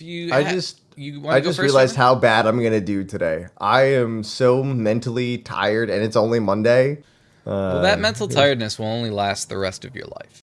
You I just you I just realized how bad I'm gonna do today. I am so mentally tired, and it's only Monday. Uh, Well, that uh, mental tiredness will only last the rest of your life.